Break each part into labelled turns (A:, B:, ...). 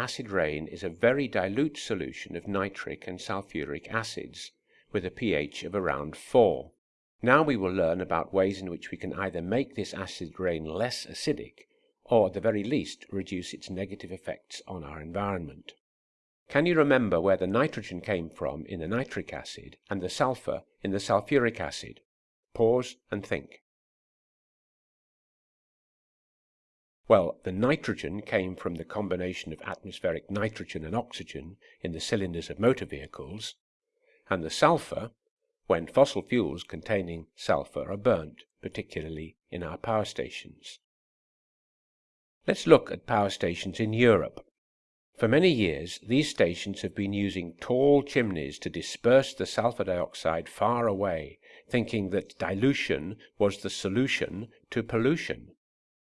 A: acid rain is a very dilute solution of nitric and sulfuric acids with a pH of around 4. Now we will learn about ways in which we can either make this acid rain less acidic or at the very least reduce its negative effects on our environment. Can you remember where the nitrogen came from in the nitric acid and the sulfur in the sulfuric acid? Pause and think. Well, the nitrogen came from the combination of atmospheric nitrogen and oxygen in the cylinders of motor vehicles, and the sulfur when fossil fuels containing sulfur are burnt, particularly in our power stations. Let's look at power stations in Europe. For many years, these stations have been using tall chimneys to disperse the sulfur dioxide far away, thinking that dilution was the solution to pollution.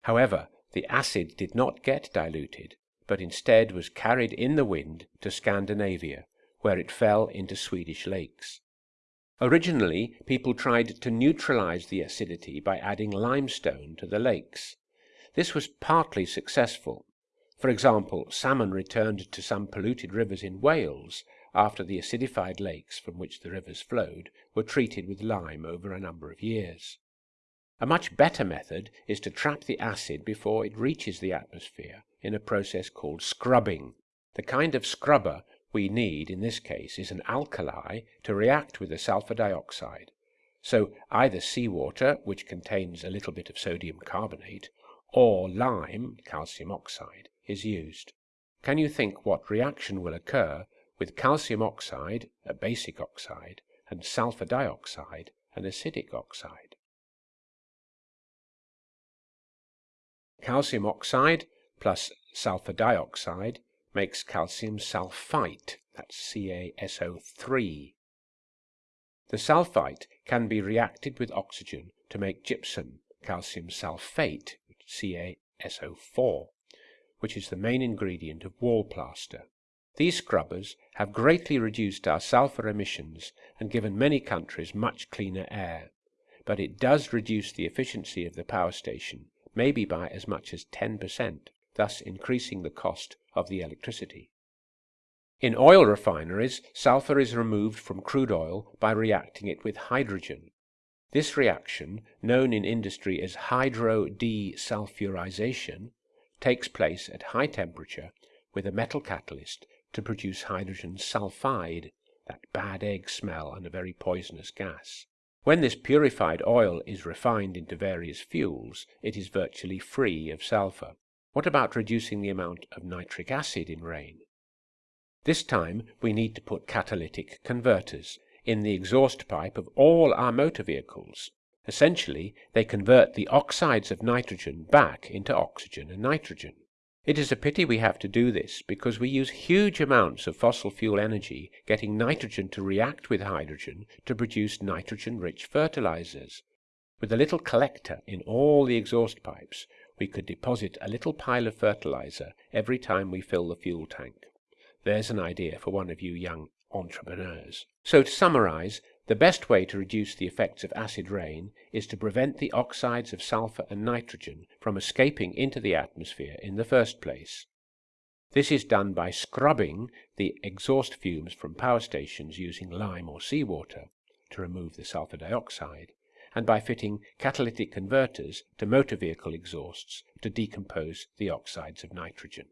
A: However, the acid did not get diluted, but instead was carried in the wind to Scandinavia, where it fell into Swedish lakes. Originally, people tried to neutralize the acidity by adding limestone to the lakes. This was partly successful. For example, salmon returned to some polluted rivers in Wales after the acidified lakes from which the rivers flowed were treated with lime over a number of years. A much better method is to trap the acid before it reaches the atmosphere in a process called scrubbing. The kind of scrubber we need in this case is an alkali to react with the sulfur dioxide. So either seawater, which contains a little bit of sodium carbonate, or lime, calcium oxide, is used. Can you think what reaction will occur with calcium oxide, a basic oxide, and sulfur dioxide, an acidic oxide? Calcium oxide plus sulfur dioxide makes calcium sulfite, that's CaSO3. The sulfite can be reacted with oxygen to make gypsum, calcium sulfate, CaSO4, which is the main ingredient of wall plaster. These scrubbers have greatly reduced our sulfur emissions and given many countries much cleaner air, but it does reduce the efficiency of the power station maybe by as much as 10%, thus increasing the cost of the electricity. In oil refineries, sulfur is removed from crude oil by reacting it with hydrogen. This reaction, known in industry as hydrodesulfurization, takes place at high temperature with a metal catalyst to produce hydrogen sulfide, that bad egg smell and a very poisonous gas. When this purified oil is refined into various fuels, it is virtually free of sulfur. What about reducing the amount of nitric acid in rain? This time we need to put catalytic converters in the exhaust pipe of all our motor vehicles. Essentially, they convert the oxides of nitrogen back into oxygen and nitrogen. It is a pity we have to do this because we use huge amounts of fossil fuel energy getting nitrogen to react with hydrogen to produce nitrogen-rich fertilizers. With a little collector in all the exhaust pipes, we could deposit a little pile of fertilizer every time we fill the fuel tank. There's an idea for one of you young entrepreneurs. So to summarize, the best way to reduce the effects of acid rain is to prevent the oxides of sulfur and nitrogen from escaping into the atmosphere in the first place. This is done by scrubbing the exhaust fumes from power stations using lime or seawater to remove the sulfur dioxide, and by fitting catalytic converters to motor vehicle exhausts to decompose the oxides of nitrogen.